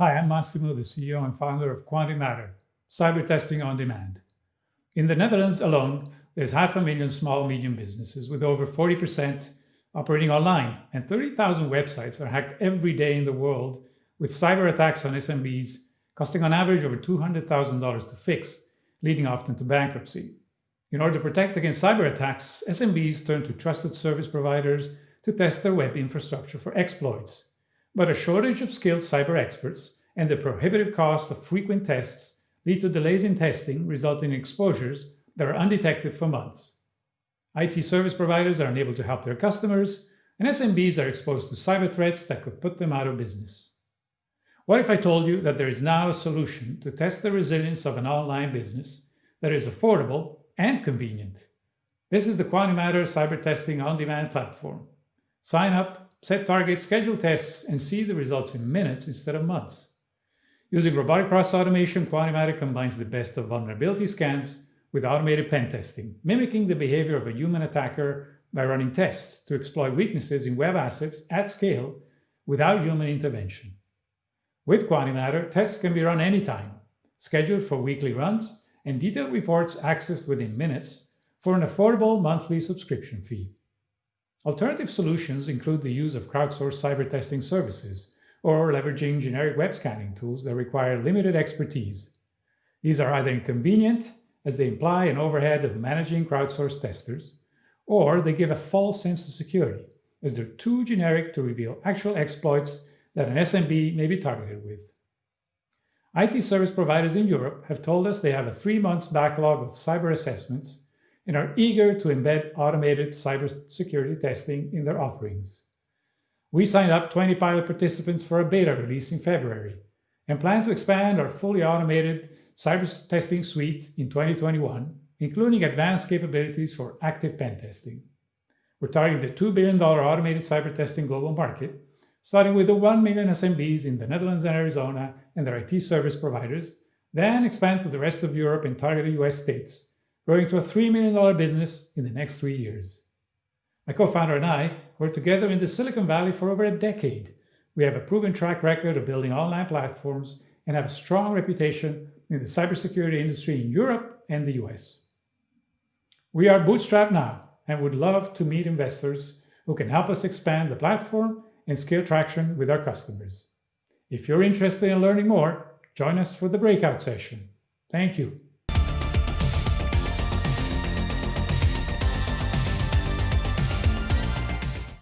Hi, I'm Massimo, the CEO and founder of QuantiMatter, cyber testing on demand. In the Netherlands alone, there's half a million small medium businesses with over 40% operating online and 30,000 websites are hacked every day in the world with cyber attacks on SMBs costing on average over $200,000 to fix, leading often to bankruptcy. In order to protect against cyber attacks, SMBs turn to trusted service providers to test their web infrastructure for exploits. But a shortage of skilled cyber experts and the prohibitive cost of frequent tests lead to delays in testing, resulting in exposures that are undetected for months. IT service providers are unable to help their customers, and SMBs are exposed to cyber threats that could put them out of business. What if I told you that there is now a solution to test the resilience of an online business that is affordable and convenient? This is the QuantiMatter Cyber Testing On-Demand platform. Sign up, set targets, schedule tests, and see the results in minutes instead of months. Using robotic process automation, QuantiMatter combines the best of vulnerability scans with automated pen testing, mimicking the behavior of a human attacker by running tests to exploit weaknesses in web assets at scale without human intervention. With QuantiMatter, tests can be run anytime, scheduled for weekly runs, and detailed reports accessed within minutes for an affordable monthly subscription fee. Alternative solutions include the use of crowdsourced cyber testing services or leveraging generic web scanning tools that require limited expertise. These are either inconvenient, as they imply an overhead of managing crowdsourced testers, or they give a false sense of security, as they're too generic to reveal actual exploits that an SMB may be targeted with. IT service providers in Europe have told us they have a three months backlog of cyber assessments and are eager to embed automated cybersecurity testing in their offerings. We signed up 20 pilot participants for a beta release in February and plan to expand our fully automated cyber testing suite in 2021, including advanced capabilities for active pen testing. We're targeting the $2 billion automated cyber testing global market starting with the 1 million SMBs in the Netherlands and Arizona and their IT service providers, then expand to the rest of Europe and targeted US states, growing to a $3 million business in the next three years. My co-founder and I worked together in the Silicon Valley for over a decade. We have a proven track record of building online platforms and have a strong reputation in the cybersecurity industry in Europe and the US. We are bootstrapped now and would love to meet investors who can help us expand the platform and scale traction with our customers. If you're interested in learning more, join us for the breakout session. Thank you.